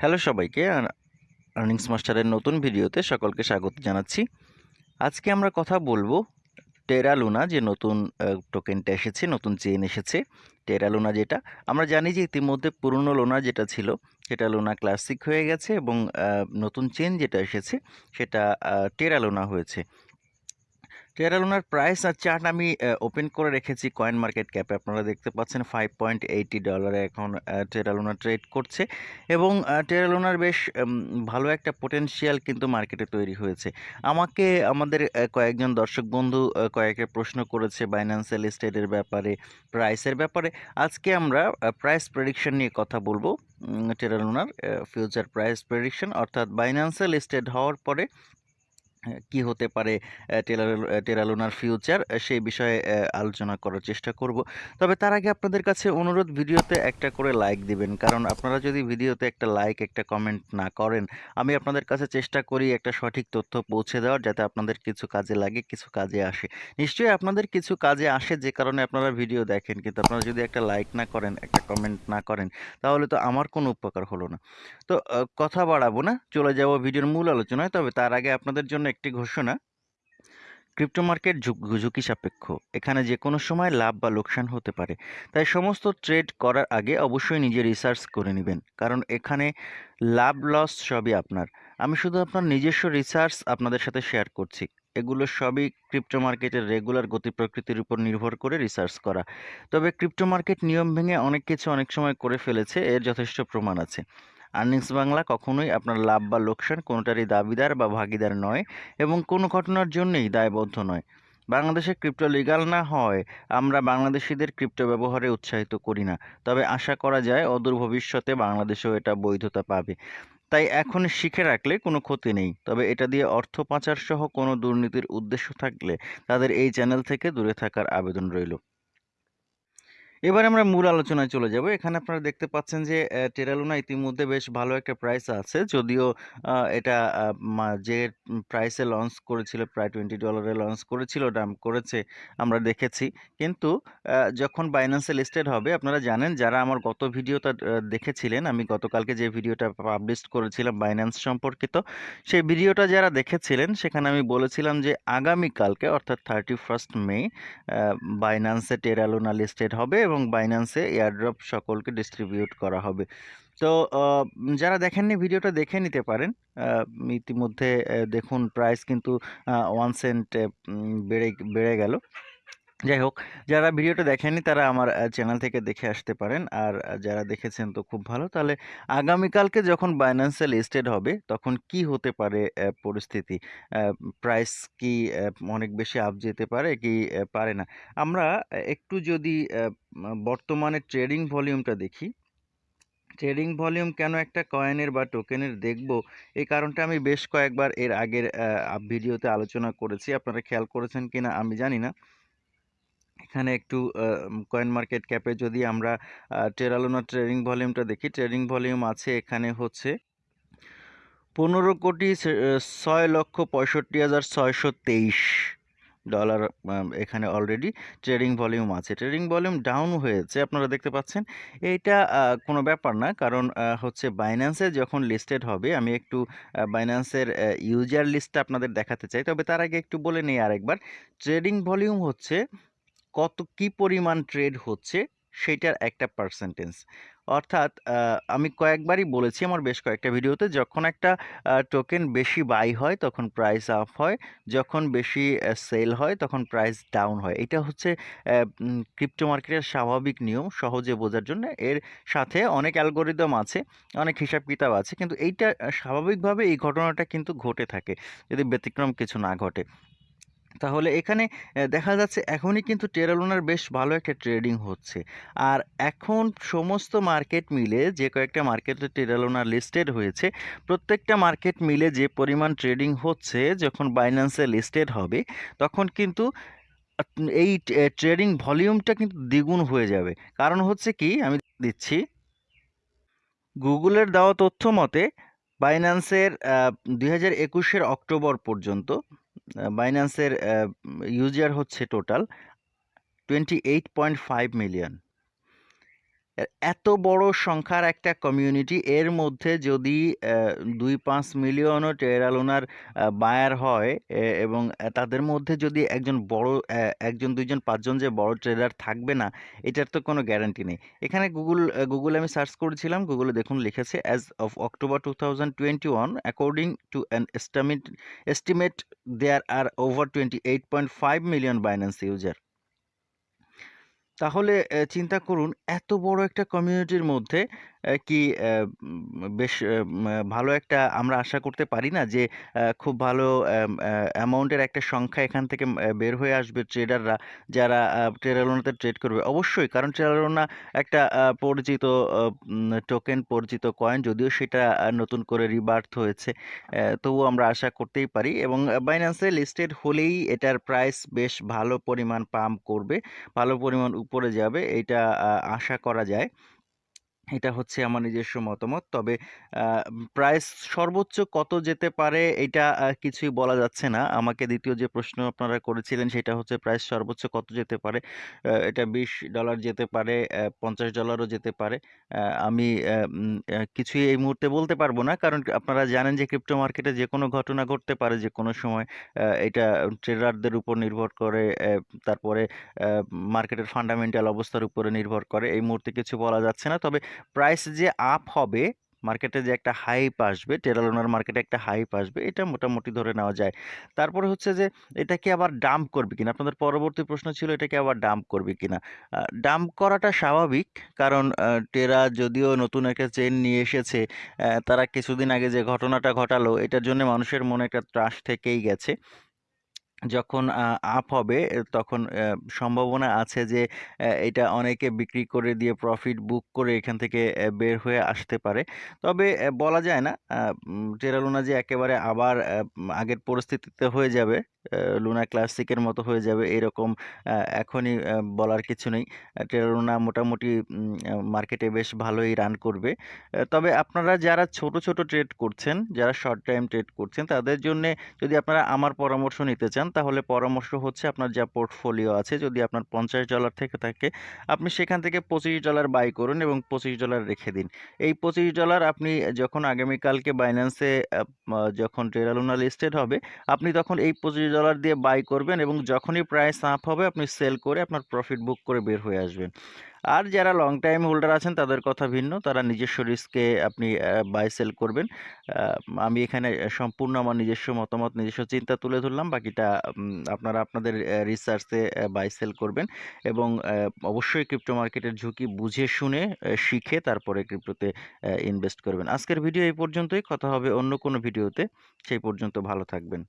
Hello সবাইকে earnings মাস্টারের নতুন ভিডিওতে সকলকে স্বাগত জানাচ্ছি। আজকে আমরা কথা বলব টেরা লুনা যে নতুন টোকেনটা এসেছে নতুন চেন এসেছে টেরা লুনা যেটা। আমরা জানি যে ইতিমধ্যে পুরনো লোনা যেটা ছিল সেটা লোনা ক্লাসিক হয়ে গেছে এবং নতুন চেন যেটা এসেছে সেটা আহ, টেরা লোনা হয়েছে। টেরা প্রাইস আর চার্ট আমি ওপেন করে রেখেছি কয়েন মার্কেট ক্যাপে আপনারা দেখতে পাচ্ছেন ফাইভ পয়েন্ট এইটি ডলারে এখন টেরা ট্রেড করছে এবং টেরা লুনার বেশ ভালো একটা পোটেনশিয়াল কিন্তু মার্কেটে তৈরি হয়েছে। আমাকে আমাদের কয়েকজন দর্শক বন্ধু কয়েকের প্রশ্ন করেছে বাইন্যান্সিয়াল স্টেটের ব্যাপারে প্রাইসের ব্যাপারে। আজকে আমরা প্রাইস প্রেডিকশন নিয়ে কথা বলব। টেরা লুনার ফিউচার প্রাইস প্রেডিকশন অর্থাৎ বাইন্যান্সিয়াল স্টেট হওয়ার পরে কি হতে পারে টেরালোনার ফিউচার সেই বিষয়ে আলোচনা করার চেষ্টা করব। তবে তার আগে আপনাদের কাছে অনুরোধ, ভিডিওতে একটা করে লাইক দিবেন। কারণ আপনারা যদি ভিডিওতে একটা লাইক একটা কমেন্ট না করেন, আমি আপনাদের কাছে চেষ্টা করি একটা সঠিক তথ্য পৌঁছে দেওয়ার যাতে আপনাদের কিছু কাজে লাগে, কিছু কাজে আসে। নিশ্চয়ই আপনাদের কিছু কাজে আসে যে কারণে আপনারা ভিডিও দেখেন, কিন্তু আপনারা যদি একটা লাইক না করেন, একটা কমেন্ট না করেন, তাহলে তো আমার কোনো উপকার হলো না। তো কথা বাড়াবো না, চলে যাব ভিডিওর মূল আলোচনায়। তবে তার আগে আপনাদের জন্য একটি ঘোষণা, ক্রিপ্টো মার্কেট ঝুঁকি সাপেক্ষ। এখানে যে কোনো সময় লাভ বা লোকসান হতে পারে। তাই সমস্ত ট্রেড করার আগে অবশ্যই নিজে রিসার্চ করে নেবেন। কারণ এখানে লাভ, লস সবই আপনার। আমি শুধু আপনার নিজস্ব রিসার্চ আপনাদের সাথে শেয়ার করছি। এগুলো সবই ক্রিপ্টো মার্কেটের রেগুলার গতি প্রকৃতির উপর নির্ভর করে রিসার্চ করা। তবে ক্রিপ্টো মার্কেট নিয়ম ভেঙে অনেক কিছু অনেক সময় করে ফেলেছে, এর যথেষ্ট প্রমাণ আছে। আর্নিংস বাংলা কখনোই আপনার লাভ বা লোকসান কোনোটারই দাবিদার বা ভাগিদার নয় এবং কোনো ঘটনার জন্যই দায়বদ্ধ নয়। বাংলাদেশে ক্রিপ্টো লিগাল না হয়, আমরা বাংলাদেশিদের ক্রিপ্টো ব্যবহারে উৎসাহিত করি না। তবে আশা করা যায় অদূর ভবিষ্যতে বাংলাদেশেও এটা বৈধতা পাবে। তাই এখন শিখে রাখলে কোনো ক্ষতি নেই। তবে এটা দিয়ে অর্থ পাচার সহ কোনো দুর্নীতির উদ্দেশ্য থাকলে তাদের এই চ্যানেল থেকে দূরে থাকার আবেদন রইল। এবার আমরা মূল আলোচনায় চলে যাব। এখানে আপনারা দেখতে পাচ্ছেন যে টেরালুনা ইতিমধ্যে বেশ ভালো একটা প্রাইস আছে। যদিও এটা যে প্রাইসে লঞ্চ করেছিল, প্রায় টোয়েন্টি ডলারে লঞ্চ করেছিল দাম করেছে, আমরা দেখেছি। কিন্তু যখন বাইন্যান্সে লিস্টেড হবে, আপনারা জানেন, যারা আমার গত ভিডিওটা দেখেছিলেন, আমি গতকালকে যে ভিডিওটা পাবলিশ করেছিলাম বাইন্যান্স সম্পর্কিত, সেই ভিডিওটা যারা দেখেছিলেন, সেখানে আমি বলেছিলাম যে, আগামীকালকে, অর্থাৎ থার্টি ফার্স্ট মে বাইন্যান্সে টেরালুনা লিস্টেড হবে এবং বাইন্যান্সে এয়ারড্রপ সকলকে ডিস্ট্রিবিউট করা হবে। তো যারা দেখেননি ভিডিওটা দেখে নিতে পারেন। ইতিমধ্যে দেখুন প্রাইস কিন্তু ওয়ান সেন্ট বেড়ে বেড়ে গেল। যাই হোক, যারা ভিডিওটা দেখেননি তারা আমার চ্যানেল থেকে দেখে আসতে পারেন। আর যারা দেখেছেন তো খুব ভালো। তাহলে আগামীকালকে যখন বাইন্যান্সে লিস্টেড হবে, তখন কি হতে পারে পরিস্থিতি? প্রাইস কি অনেক বেশি আপ যেতে পারে কি পারে না? আমরা একটু যদি বর্তমানে ট্রেডিং ভলিউমটা দেখি ট্রেডিং ভলিউম কেন একটা কয়েনের বা টোকেনের দেখব? এই কারণটা আমি বেশ কয়েকবার এর আগের ভিডিওতে আলোচনা করেছি। আপনারা খেয়াল করেছেন কিনা আমি জানি না। এখানে একটু কয়েন মার্কেট ক্যাপে যদি আমরা টেরালোনা ট্রেডিং ভলিউমটা দেখি ট্রেডিং ভলিউম আছে এখানে হচ্ছে পনেরো কোটি ছয় লক্ষ পঁয়ষট্টি হাজার ছয়শো তেইশ ডলার এখানে অলরেডি ট্রেডিং ভলিউম আছে। ট্রেডিং ভলিউম ডাউন হয়েছে, আপনারা দেখতে পাচ্ছেন। এইটা কোনো ব্যাপার না, কারণ হচ্ছে বাইন্যান্সে যখন লিস্টেড হবে, আমি একটু বাইন্যান্সের ইউজার লিস্টটা আপনাদের দেখাতে চাই। তবে তার আগে একটু বলে নিই আরেকবার। ট্রেডিং ভলিউম হচ্ছে কত কি পরিমাণ ট্রেড হচ্ছে সেইটার একটা পার্সেন্টেজ অর্থাৎ আমি কয়েকবারই বলেছি আমার বেশ কয়েকটা ভিডিওতে, যখন একটা টোকেন বেশি বাই হয়, তখন প্রাইস আপ হয়, যখন বেশি সেল হয়, তখন প্রাইস ডাউন হয়। এটা হচ্ছে ক্রিপ্টো মার্কেটের স্বাভাবিক নিয়ম, সহজে বোঝার জন্য। এর সাথে অনেক অ্যালগোরিদম আছে, অনেক হিসাব কিতাব আছে, কিন্তু এইটা স্বাভাবিকভাবে এই ঘটনাটা কিন্তু ঘটে থাকে, যদি ব্যতিক্রম কিছু না ঘটে। তাহলে এখানে দেখা যাচ্ছে এখনই কিন্তু টেরালোনার বেশ ভালো একটা ট্রেডিং হচ্ছে। আর এখন সমস্ত মার্কেট মিলে যে কয়েকটা মার্কেটে টেরালোনার লিস্টেড হয়েছে, প্রত্যেকটা মার্কেট মিলে যে পরিমাণ ট্রেডিং হচ্ছে, যখন বাইন্যান্সে লিস্টেড হবে, তখন কিন্তু এই ট্রেডিং ভলিউমটা কিন্তু দ্বিগুণ হয়ে যাবে। কারণ হচ্ছে কি, আমি দিচ্ছি গুগলের দেওয়া তথ্য মতে বাইন্যান্সের দুই হাজার একুশের অক্টোবর পর্যন্ত বাইন্যান্সের ইউজার হচ্ছে total twenty eight point five million এত বড় সংখ্যার একটা কমিউনিটি এর মধ্যে যদি দুই পাঁচ মিলিয়নও টেরা লুনার বায়ার হয় এবং তাদের মধ্যে যদি একজন বড় অ্যা ১ জন ২ জন ৫ জন যে বড় ট্রেডার থাকবে না, এটার তো কোনো গ্যারান্টি নেই। এখানে গুগল গুগলে আমি সার্চ করেছিলাম। গুগলে দেখুন লিখেছে as of October 2021 according to an estimate estimate there are over 28.5 million Binance user. তাহলে চিন্তা করুন এত বড় একটা কমিউনিটির মধ্যে কি বেশ ভালো একটা আমরা আশা করতে পারি না যে খুব ভালো অ্যামাউন্টের একটা সংখ্যা এখান থেকে বের হয়ে আসবে ট্রেডাররা যারা আ ট্রেড করবে। অবশ্যই কারণ টেরা একটা পরিচিত টোকেন, পরিচিত কয়েন যদিও সেটা নতুন করে রিবার্থ হয়েছে। তবুও আমরা আশা করতেই পারি এবং বাইন্যান্সে লিস্টেড হলেই এটার প্রাইস বেশ ভালো পরিমাণ পাম্প করবে, ভালো পরিমাণ উপরে যাবে এটা আশা করা যায়। এটা হচ্ছে আমার নিজস্ব মতামত। তবে প্রাইস সর্বোচ্চ কত যেতে পারে এটা কিছুই বলা যাচ্ছে না। আমাকে দ্বিতীয় যে প্রশ্ন আপনারা করেছিলেন সেটা হচ্ছে প্রাইস সর্বোচ্চ কত যেতে পারে? এটা $20 যেতে পারে, পঞ্চাশ $50 যেতে পারে। আমি কিছুই এই মুহূর্তে বলতে পারব না। কারণ আপনারা জানেন যে ক্রিপ্টো মার্কেটে যে কোনো ঘটনা ঘটতে পারে যে কোনো সময়। এটা ট্রেডারদের উপর নির্ভর করে, তারপরে মার্কেটের ফান্ডামেন্টাল অবস্থার উপরে নির্ভর করে। এই মুহূর্তে কিছু বলা যাচ্ছে না। তবে প্রাইস যে আপ হবে, মার্কেটে যে একটা হাইপ আসবে, টেরা লুনার মার্কেটে একটা হাইপ আসবে, এটা মোটামুটি ধরে নেওয়া যায়। তারপরে হচ্ছে যে এটা কি আবার ডাম্প করবে কিনা? আপনাদের পরবর্তী প্রশ্ন ছিল এটা কি আবার ডাম্প করবে কিনা? ডাম্প করাটা স্বাভাবিক। কারণ টেরা যদিও নতুন একটা চেন নিয়ে এসেছে, তারা কিছুদিন আগে যে ঘটনাটা ঘটালো এটার জন্যে মানুষের মনে একটা ত্রাস থেকেই গেছে। যখন আপ হবে তখন সম্ভাবনা আছে যে এটা অনেকে বিক্রি করে দিয়ে প্রফিট বুক করে এখান থেকে বের হয়ে আসতে পারে। তবে বলা যায় না আ টেরা লুনা যে একেবারে আবার আগের পরিস্থিতিতে হয়ে যাবে, লুনা ক্লাসিকের মতো হয়ে যাবে এরকম এখনই বলার কিছু নেই। অ্যা টেরা লুনা মোটামুটি মার্কেটে বেশ ভালোই রান করবে। তবে আপনারা যারা ছোট, ছোট ট্রেড করছেন, যারা শর্ট টাইম ট্রেড করছেন তাদের জন্যে যদি আপনারা আমার পরামর্শ নিতে চান তাহলে পরামর্শ হচ্ছে আপনার যা পোর্টফোলিও আছে যদি আপনার $50 থেকে থাকে, আপনি সেখান থেকে $25 বাই করুন এবং $25 রেখে দিন। এই $25 আপনি যখন আগামীকালকে বাইন্যান্সে যখন টেরা লুনা লিস্টেড হবে, আপনি তখন এই $25 দিয়ে বাই করবেন এবং যখনই প্রাইস আপ হবে আপনি সেল করে আপনার প্রফিট বুক করে বের হয়ে আসবেন। আর যারা লং টাইম হোল্ডার আছেন তাদের কথা ভিন্ন। তারা নিজস্ব রিস্কে আপনি বাই সেল করবেন। আমি এখানে সম্পূর্ণ আমার নিজস্ব মতামত, নিজস্ব চিন্তা তুলে ধরলাম। বাকিটা আপনারা আপনাদের রিসার্চে বাই সেল করবেন এবং অবশ্যই ক্রিপ্টো মার্কেটের ঝুঁকি বুঝে শুনে শিখে তারপরে ক্রিপ্টোতে ইনভেস্ট করবেন। আজকের ভিডিও এই পর্যন্তই। কথা হবে অন্য কোনো ভিডিওতে। সেই পর্যন্ত ভালো থাকবেন।